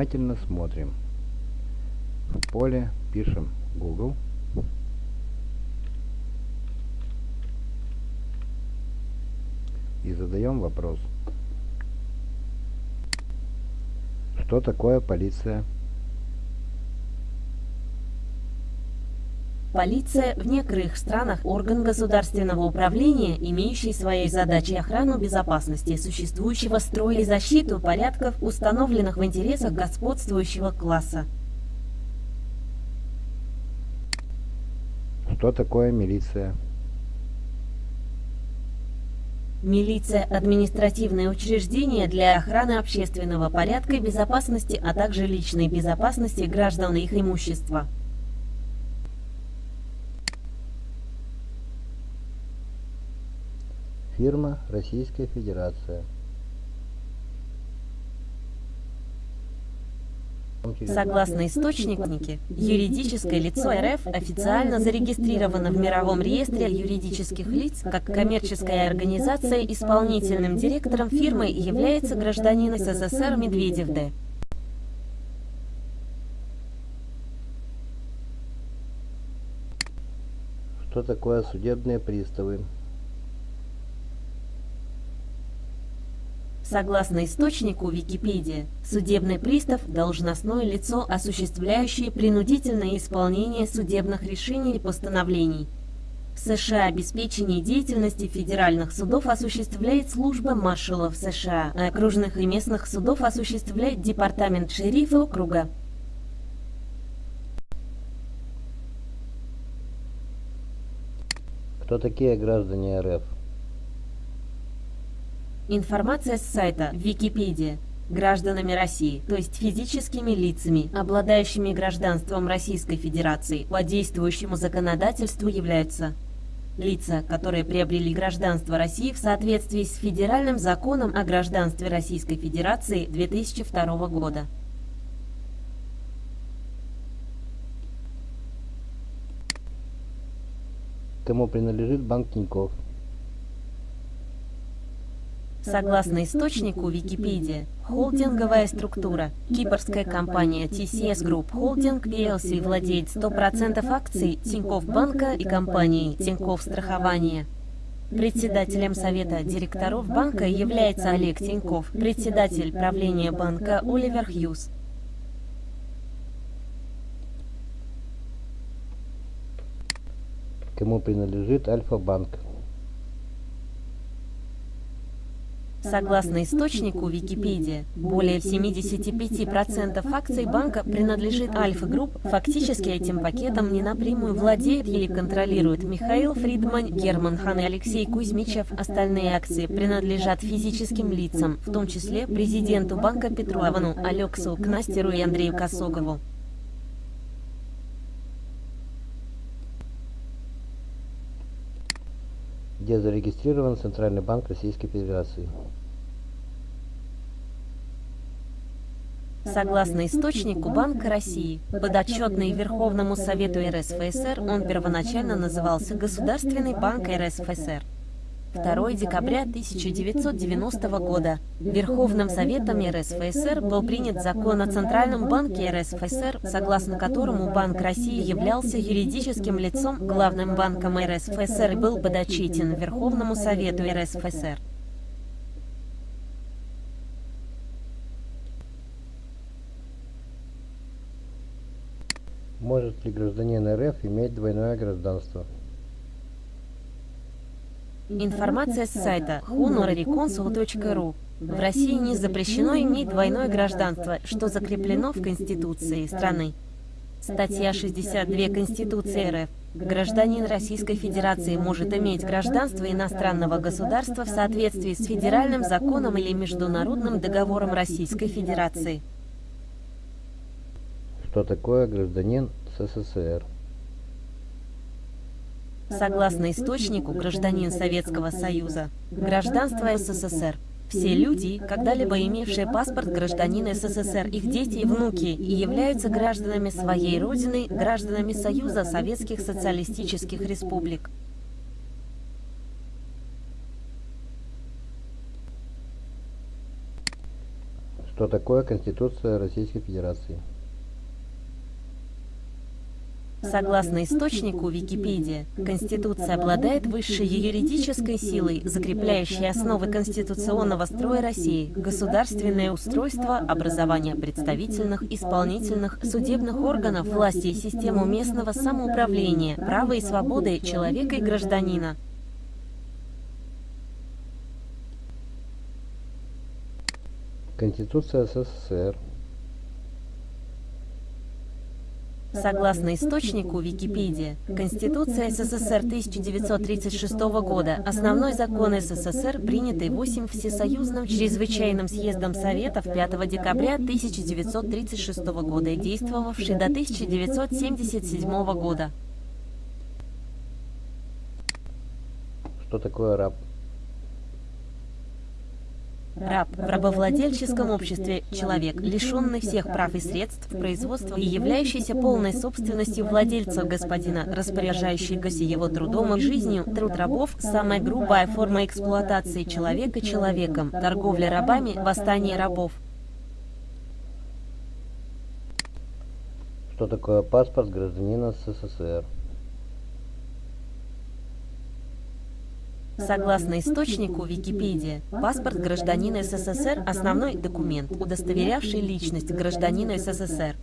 внимательно смотрим. В поле пишем Google. И задаем вопрос. Что такое полиция? Полиция в некоторых странах – орган государственного управления, имеющий своей задачей охрану безопасности существующего строя и защиту порядков, установленных в интересах господствующего класса. Что такое милиция? Милиция – административное учреждение для охраны общественного порядка и безопасности, а также личной безопасности граждан и их имущества. Фирма Российская Федерация. Согласно источнике, юридическое лицо РФ официально зарегистрировано в Мировом реестре юридических лиц как коммерческая организация. Исполнительным директором фирмы является гражданин СССР Медведев Д. Что такое судебные приставы? Согласно источнику Википедия, судебный пристав – должностное лицо, осуществляющее принудительное исполнение судебных решений и постановлений. В США обеспечение деятельности федеральных судов осуществляет служба маршалов США, а окружных и местных судов осуществляет департамент шерифа округа. Кто такие граждане РФ? Информация с сайта Википедия. Гражданами России, то есть физическими лицами, обладающими гражданством Российской Федерации, по действующему законодательству являются лица, которые приобрели гражданство России в соответствии с Федеральным законом о гражданстве Российской Федерации 2002 года. Кому принадлежит банк Тинькофф? Согласно источнику Википедия, холдинговая структура, кипрская компания TCS Group Holding PLC владеет 100% акций Тинькофф банка и компании Тинькофф страхование. Председателем совета директоров банка является Олег Тиньков, председатель правления банка Оливер Хьюз. Кому принадлежит Альфа-банк? Согласно источнику Википедия, более 75% акций банка принадлежит Альфа Групп. Фактически этим пакетом не напрямую владеет или контролирует Михаил Фридман, Герман Хан и Алексей Кузьмичев. Остальные акции принадлежат физическим лицам, в том числе президенту банка Петру Авену, Алексу Кнастеру и Андрею Косогову. где зарегистрирован Центральный банк Российской Федерации. Согласно источнику Банка России, подотчетный Верховному Совету РСФСР, он первоначально назывался Государственный банк РСФСР. 2 декабря 1990 года Верховным Советом РСФСР был принят закон о Центральном банке РСФСР, согласно которому Банк России являлся юридическим лицом, главным банком РСФСР и был подотчетен Верховному Совету РСФСР. Может ли гражданин РФ иметь двойное гражданство? Информация с сайта honorariconsul.ru В России не запрещено иметь двойное гражданство, что закреплено в Конституции страны. Статья 62 Конституции РФ. Гражданин Российской Федерации может иметь гражданство иностранного государства в соответствии с федеральным законом или международным договором Российской Федерации. Что такое гражданин СССР? Согласно источнику, гражданин Советского Союза, гражданство СССР. Все люди, когда-либо имевшие паспорт гражданина СССР, их дети и внуки, и являются гражданами своей родины, гражданами Союза Советских Социалистических Республик. Что такое Конституция Российской Федерации? Согласно источнику Википедия, Конституция обладает высшей юридической силой, закрепляющей основы конституционного строя России, государственное устройство, образование представительных, исполнительных, судебных органов власти и систему местного самоуправления, права и свободы человека и гражданина. Конституция СССР Согласно источнику Википедия, Конституция СССР 1936 года – основной закон СССР, принятый 8 Всесоюзным чрезвычайным съездом Советов 5 декабря 1936 года и действовавший до 1977 года. Что такое раб? Раб в рабовладельческом обществе – человек, лишенный всех прав и средств производства и являющийся полной собственностью владельца господина, распоряжающегося его трудом и жизнью. Труд рабов – самая грубая форма эксплуатации человека человеком, торговля рабами, восстание рабов. Что такое паспорт гражданина СССР? Согласно источнику Википедия, паспорт гражданина СССР – основной документ, удостоверявший личность гражданина СССР.